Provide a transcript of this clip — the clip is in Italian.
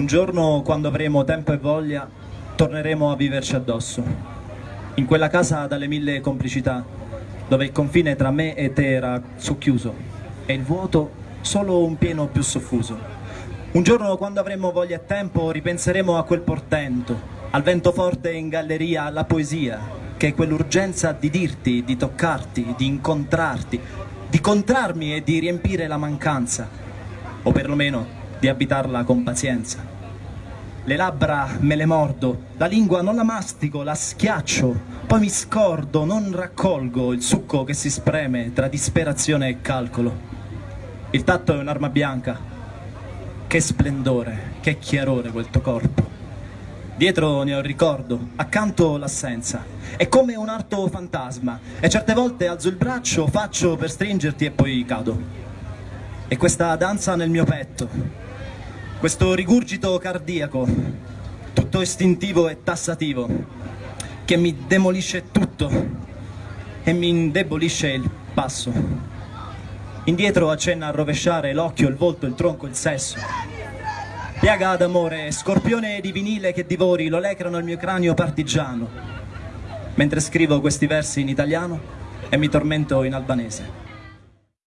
Un giorno, quando avremo tempo e voglia, torneremo a viverci addosso. In quella casa dalle mille complicità, dove il confine tra me e te era socchiuso e il vuoto solo un pieno più soffuso. Un giorno, quando avremo voglia e tempo, ripenseremo a quel portento, al vento forte in galleria, alla poesia, che è quell'urgenza di dirti, di toccarti, di incontrarti, di contrarmi e di riempire la mancanza, o perlomeno di abitarla con pazienza. Le labbra me le mordo, la lingua non la mastico, la schiaccio, poi mi scordo, non raccolgo il succo che si spreme tra disperazione e calcolo. Il tatto è un'arma bianca, che splendore, che chiarore quel tuo corpo. Dietro ne ho il ricordo, accanto l'assenza. È come un arto fantasma e certe volte alzo il braccio, faccio per stringerti e poi cado. E questa danza nel mio petto, questo rigurgito cardiaco, tutto istintivo e tassativo, che mi demolisce tutto e mi indebolisce il passo. Indietro accenna a rovesciare l'occhio, il volto, il tronco, il sesso. Piaga d'amore, scorpione di vinile che divori, lo lecrano il mio cranio partigiano, mentre scrivo questi versi in italiano e mi tormento in albanese.